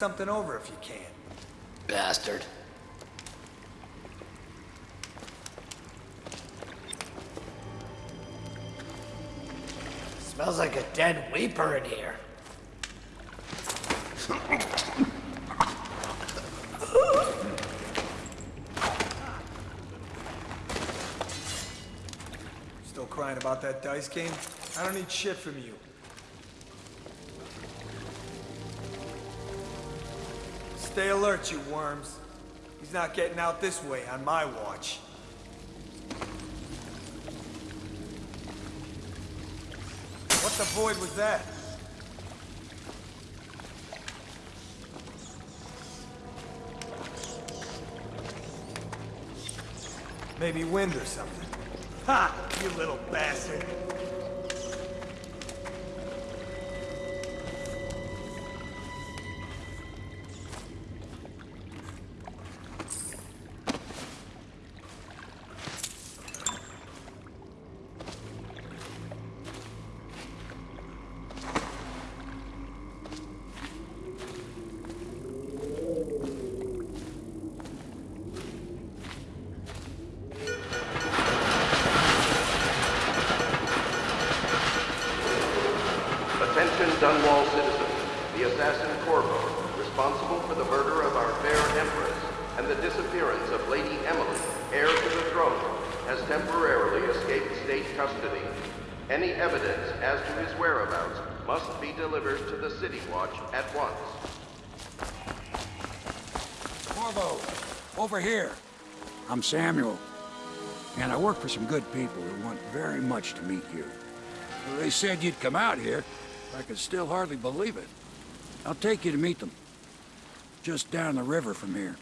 something over if you can. Bastard. Smells like a dead weeper in here. Still crying about that dice game? I don't need shit from you. Stay alert, you worms. He's not getting out this way on my watch. What the void was that? Maybe wind or something. Ha! You little bastard! I'm Samuel. And I work for some good people who want very much to meet you. They said you'd come out here. I could still hardly believe it. I'll take you to meet them. Just down the river from here.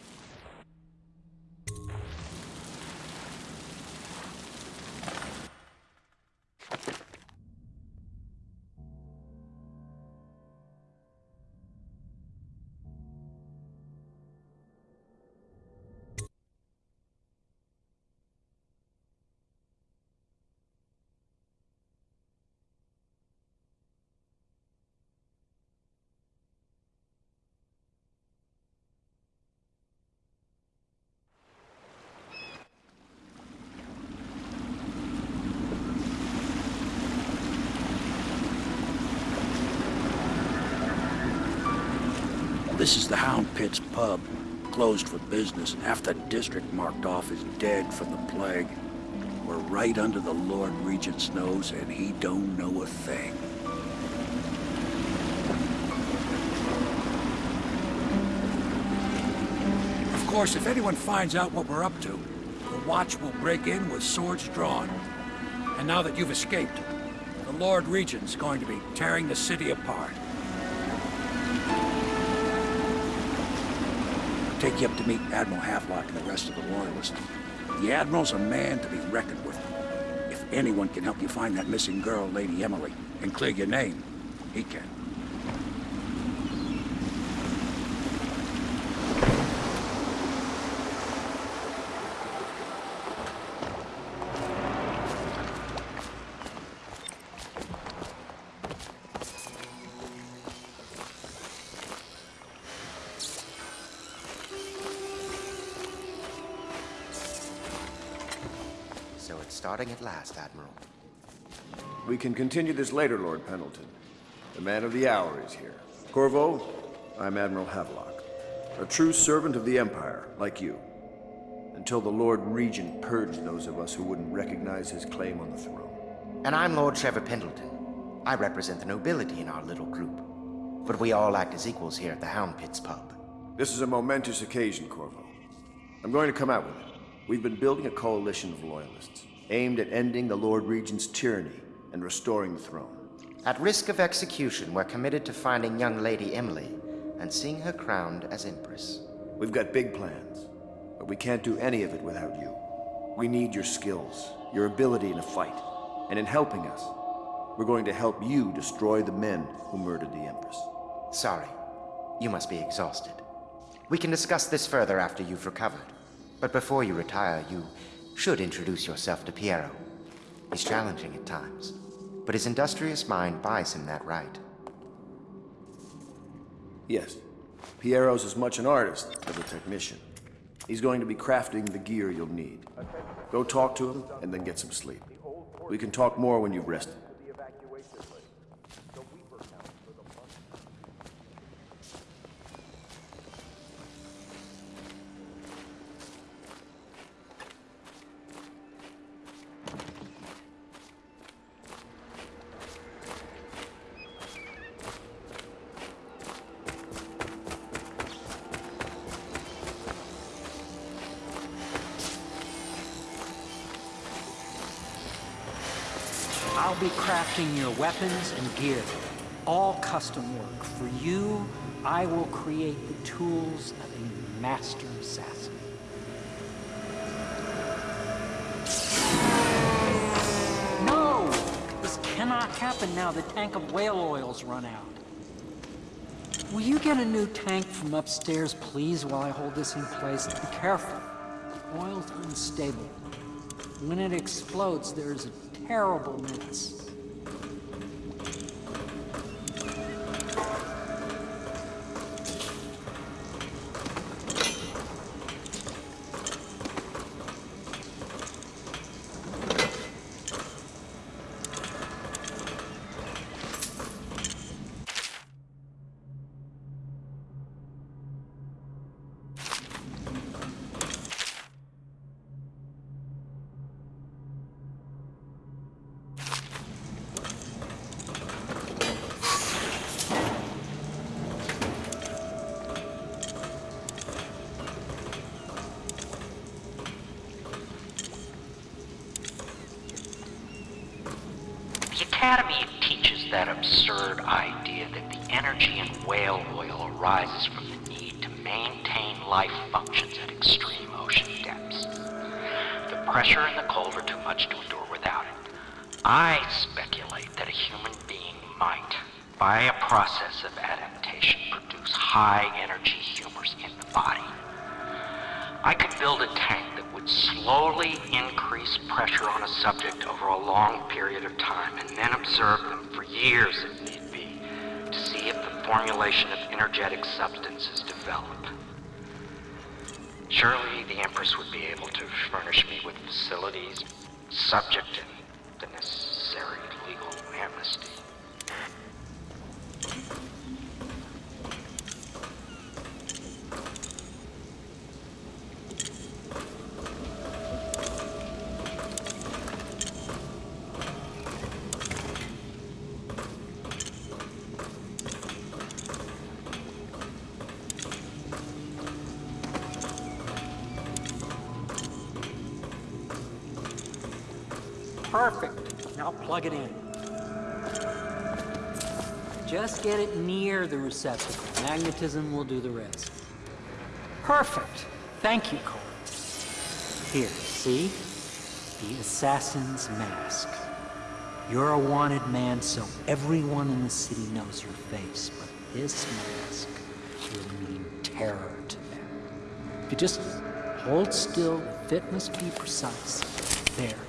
This is the Hound Pits pub. Closed for business. Half the district marked off is dead from the plague. We're right under the Lord Regent's nose, and he don't know a thing. Of course, if anyone finds out what we're up to, the Watch will break in with swords drawn. And now that you've escaped, the Lord Regent's going to be tearing the city apart. Take you up to meet Admiral Havelock and the rest of the Loyalists. The Admiral's a man to be reckoned with. If anyone can help you find that missing girl, Lady Emily, and clear your name, he can. We can continue this later, Lord Pendleton. The man of the hour is here. Corvo, I'm Admiral Havelock. A true servant of the Empire, like you. Until the Lord Regent purged those of us who wouldn't recognize his claim on the throne. And I'm Lord Treavor Pendleton. I represent the nobility in our little group. But we all act as equals here at the Hound Pits pub. This is a momentous occasion, Corvo. I'm going to come out with it. We've been building a coalition of loyalists, aimed at ending the Lord Regent's tyranny and restoring the throne. At risk of execution, we're committed to finding young Lady Emily and seeing her crowned as Empress. We've got big plans, but we can't do any of it without you. We need your skills, your ability in a fight, and in helping us, we're going to help you destroy the men who murdered the Empress. Sorry. You must be exhausted. We can discuss this further after you've recovered. But before you retire, you should introduce yourself to Piero. He's challenging at times, but his industrious mind buys him that right. Yes, Piero's as much an artist as a technician. He's going to be crafting the gear you'll need. Go talk to him, and then get some sleep. We can talk more when you've rested. Crafting your weapons and gear. All custom work. For you, I will create the tools of a master assassin. No! This cannot happen now. The tank of whale oil's run out. Will you get a new tank from upstairs, please, while I hold this in place? Be careful. The oil's unstable. When it explodes, there's a terrible mess. The Academy teaches that absurd idea that the energy in whale oil arises from the need to maintain life functions at extreme ocean depths. The pressure and the cold are too much to endure without it. I speculate that a human being might, by a process of adaptation, produce high energy humors in the body. I could build a tank that would slowly increase pressure on a subject over a long period of time and then observe them for years if need be to see if the formulation of energetic substances develop. Surely the Empress would be able to furnish me with facilities subject to the necessary legal amnesty. Plug it in. Just get it near the receptacle. Magnetism will do the rest. Perfect. Thank you, Cole. Here, see? The assassin's mask. You're a wanted man, so everyone in the city knows your face, but this mask will mean terror to them. If you just hold still, the fit must be precise. There.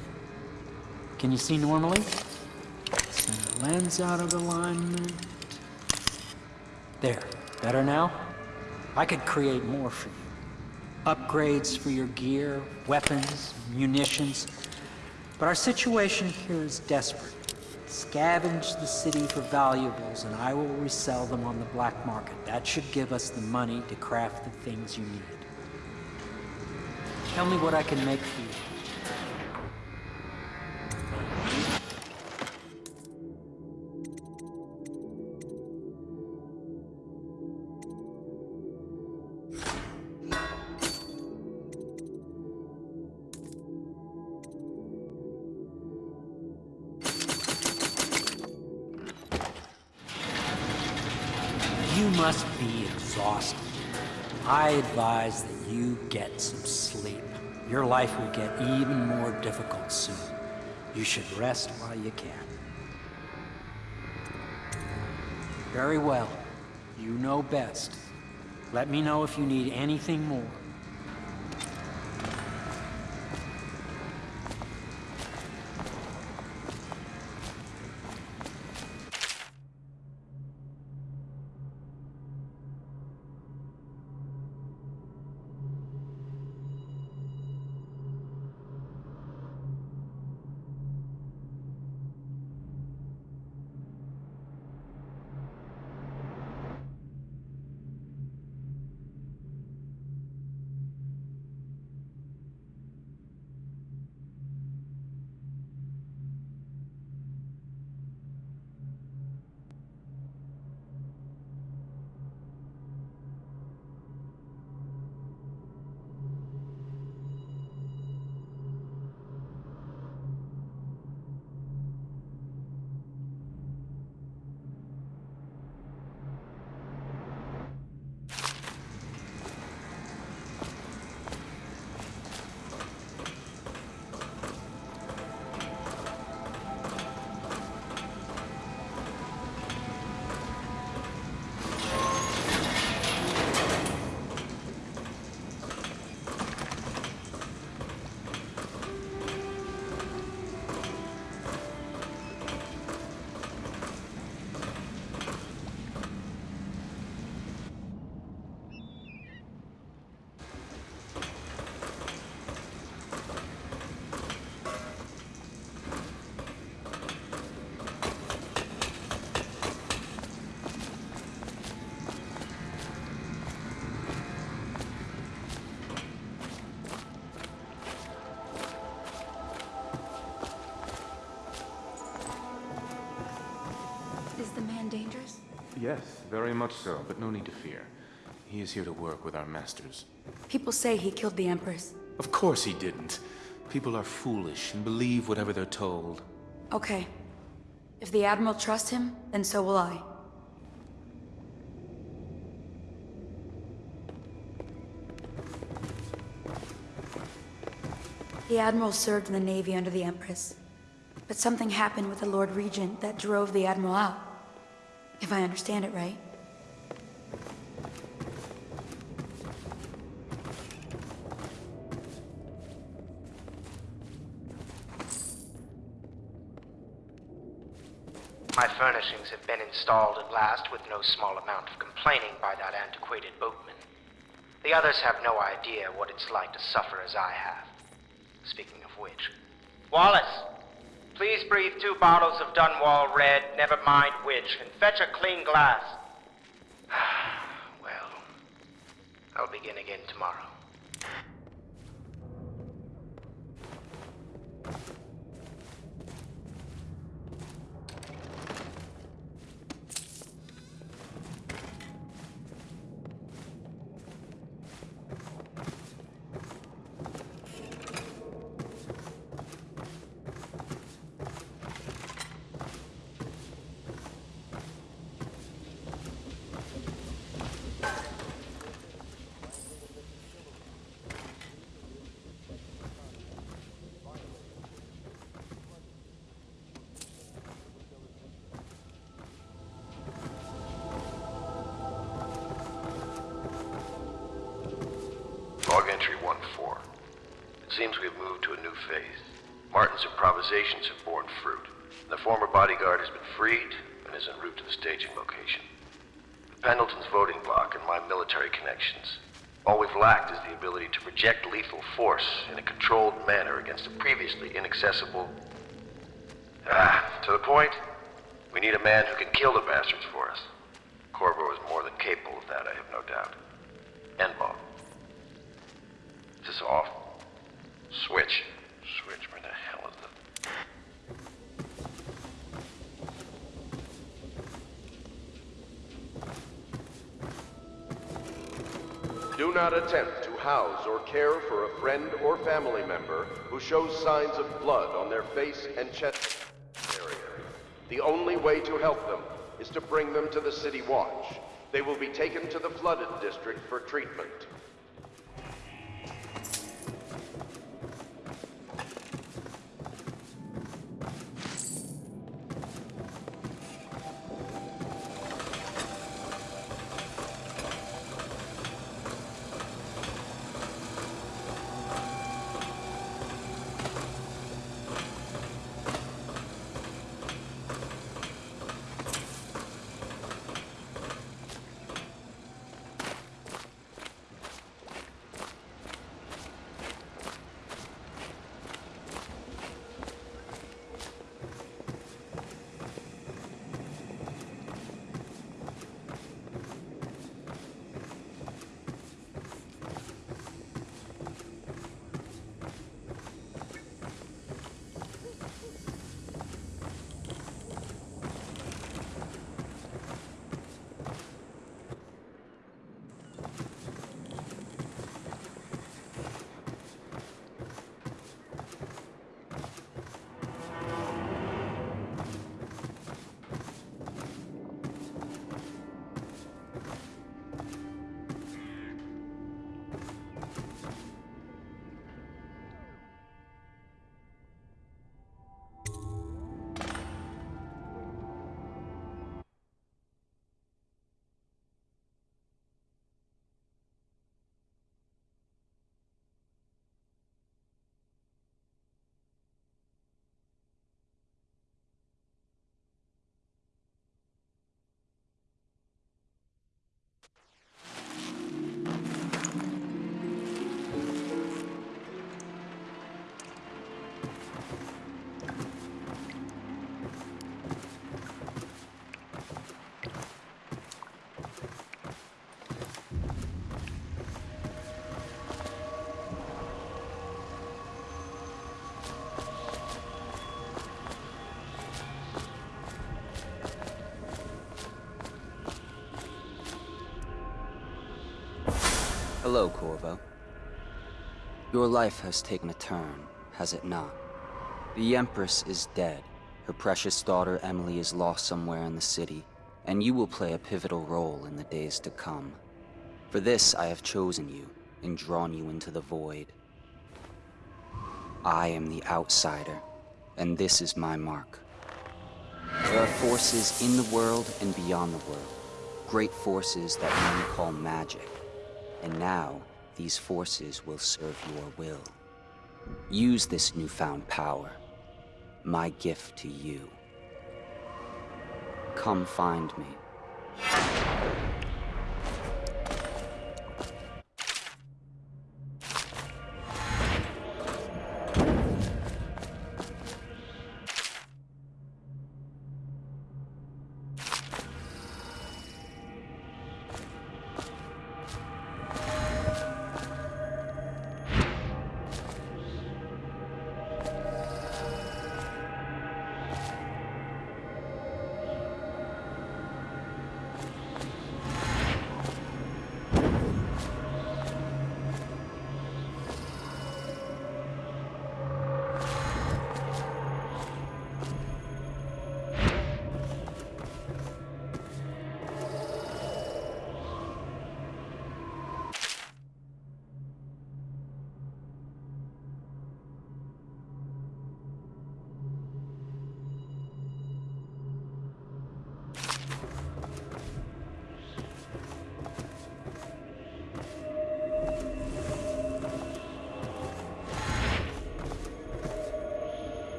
Can you see normally? Lens out of alignment. There. Better now? I could create more for you. Upgrades for your gear, weapons, munitions. But our situation here is desperate. Scavenge the city for valuables, and I will resell them on the black market. That should give us the money to craft the things you need. Tell me what I can make for you. Must be exhausted. I advise that you get some sleep. Your life will get even more difficult soon. You should rest while you can. Very well. You know best. Let me know if you need anything more. Yes, very much so, but no need to fear. He is here to work with our masters. People say he killed the Empress. Of course he didn't. People are foolish and believe whatever they're told. Okay. If the Admiral trusts him, then so will I. The Admiral served in the Navy under the Empress. But something happened with the Lord Regent that drove the Admiral out. If I understand it right. My furnishings have been installed at last with no small amount of complaining by that antiquated boatman. The others have no idea what it's like to suffer as I have. Speaking of which. Wallace! Please breathe two bottles of Dunwall Red, never mind which, and fetch a clean glass. well, I'll begin again tomorrow. Seems we've moved to a new phase. Martin's improvisations have borne fruit. The former bodyguard has been freed and is en route to the staging location. Pendleton's voting block and my military connections. All we've lacked is the ability to project lethal force in a controlled manner against a previously inaccessible... Ah, to the point, we need a man who can kill the bastards for us. Corvo is more than capable of that, I have no doubt. Enball. Is this off? Switch. Switch, where the hell is the... Do not attempt to house or care for a friend or family member who shows signs of blood on their face and chest area. The only way to help them is to bring them to the City Watch. They will be taken to the flooded district for treatment. Hello, Corvo. Your life has taken a turn, has it not? The Empress is dead. Her precious daughter Emily is lost somewhere in the city, and you will play a pivotal role in the days to come. For this, I have chosen you and drawn you into the void. I am the outsider, and this is my mark. There are forces in the world and beyond the world, great forces that men call magic. And now, these forces will serve your will. Use this newfound power, my gift to you. Come find me.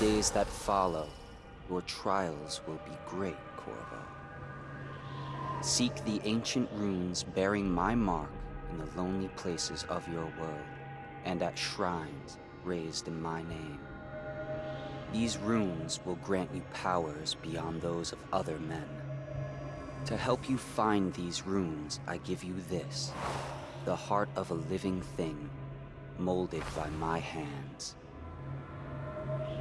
Days that follow, your trials will be great, Corvo. Seek the ancient runes bearing my mark in the lonely places of your world, and at shrines raised in my name. These runes will grant you powers beyond those of other men. To help you find these runes, I give you this, the heart of a living thing, molded by my hands.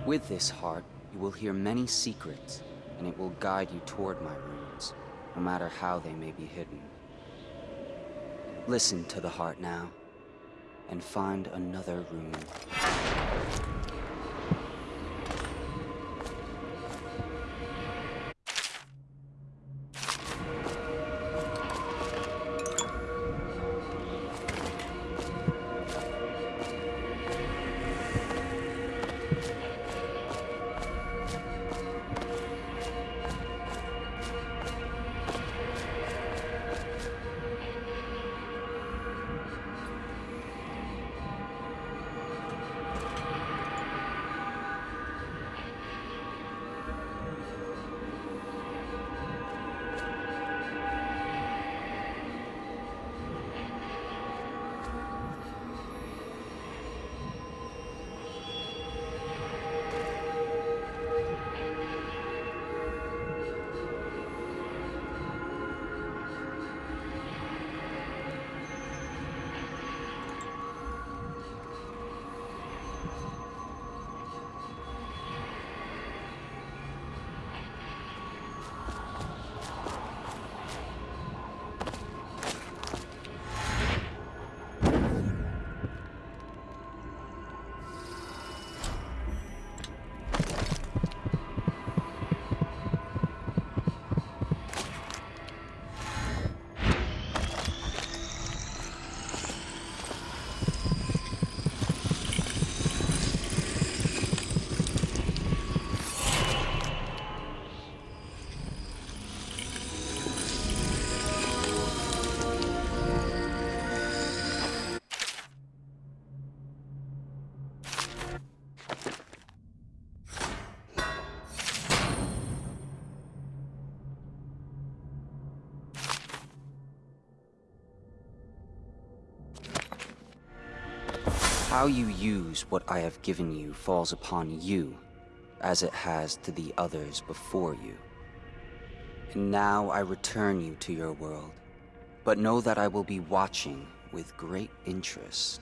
With this heart, you will hear many secrets, and it will guide you toward my runes, no matter how they may be hidden. Listen to the heart now, and find another rune. How you use what I have given you falls upon you, as it has to the others before you. And now I return you to your world, but know that I will be watching with great interest.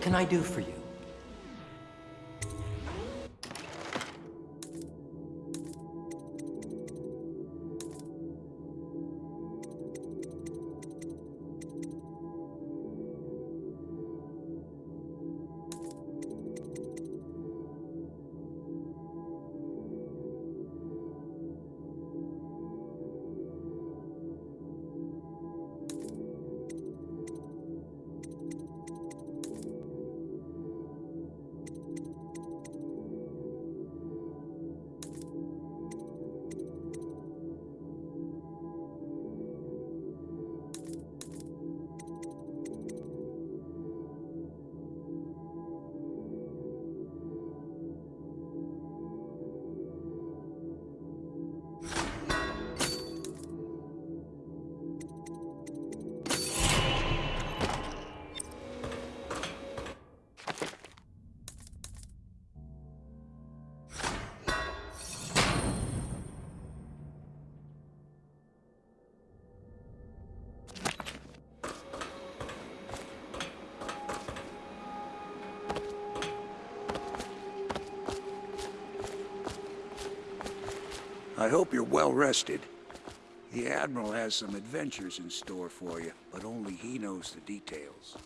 What can I do for you? I hope you're well rested. The Admiral has some adventures in store for you, but only he knows the details.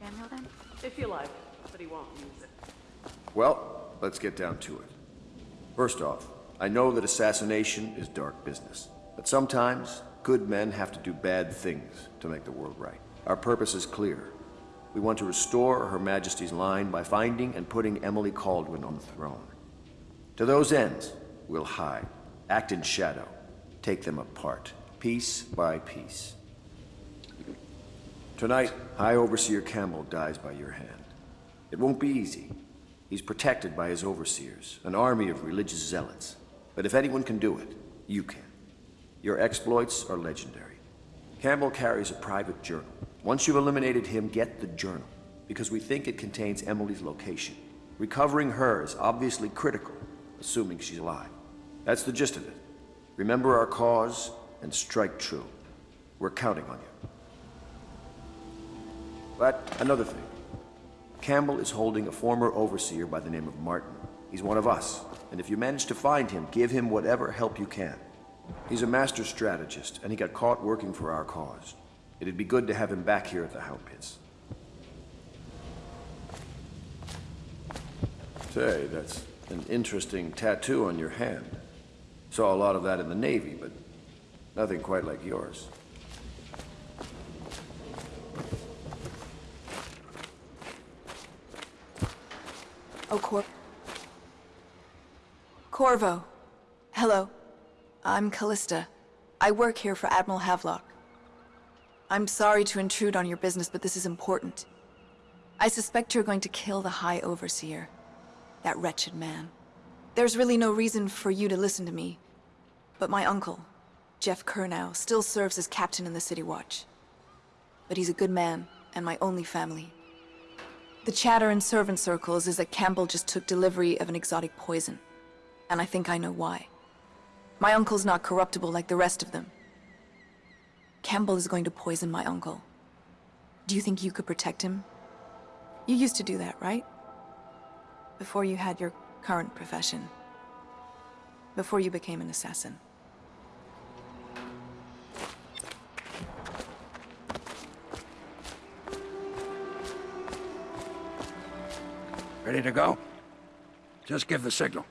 Samuel, then? If you like, but he won't use it. Well, let's get down to it. First off, I know that assassination is dark business. But sometimes, good men have to do bad things to make the world right. Our purpose is clear. We want to restore Her Majesty's line by finding and putting Emily Kaldwin on the throne. To those ends, we'll hide, act in shadow, take them apart, piece by piece. Tonight, High Overseer Campbell dies by your hand. It won't be easy. He's protected by his overseers, an army of religious zealots. But if anyone can do it, you can. Your exploits are legendary. Campbell carries a private journal. Once you've eliminated him, get the journal, because we think it contains Emily's location. Recovering her is obviously critical, assuming she's alive. That's the gist of it. Remember our cause and strike true. We're counting on you. But another thing. Campbell is holding a former overseer by the name of Martin. He's one of us, and if you manage to find him, give him whatever help you can. He's a master strategist, and he got caught working for our cause. It'd be good to have him back here at the Hound Pits. Say, that's an interesting tattoo on your hand. Saw a lot of that in the Navy, but nothing quite like yours. Oh, Cor... Corvo. Hello. I'm Callista. I work here for Admiral Havelock. I'm sorry to intrude on your business, but this is important. I suspect you're going to kill the High Overseer. That wretched man. There's really no reason for you to listen to me. But my uncle, Geoff Curnow, still serves as captain in the City Watch. But he's a good man, and my only family. The chatter in servant circles is that Campbell just took delivery of an exotic poison. And I think I know why. My uncle's not corruptible like the rest of them. Campbell is going to poison my uncle. Do you think you could protect him? You used to do that, right? Before you had your current profession. Before you became an assassin. Ready to go? Just give the signal.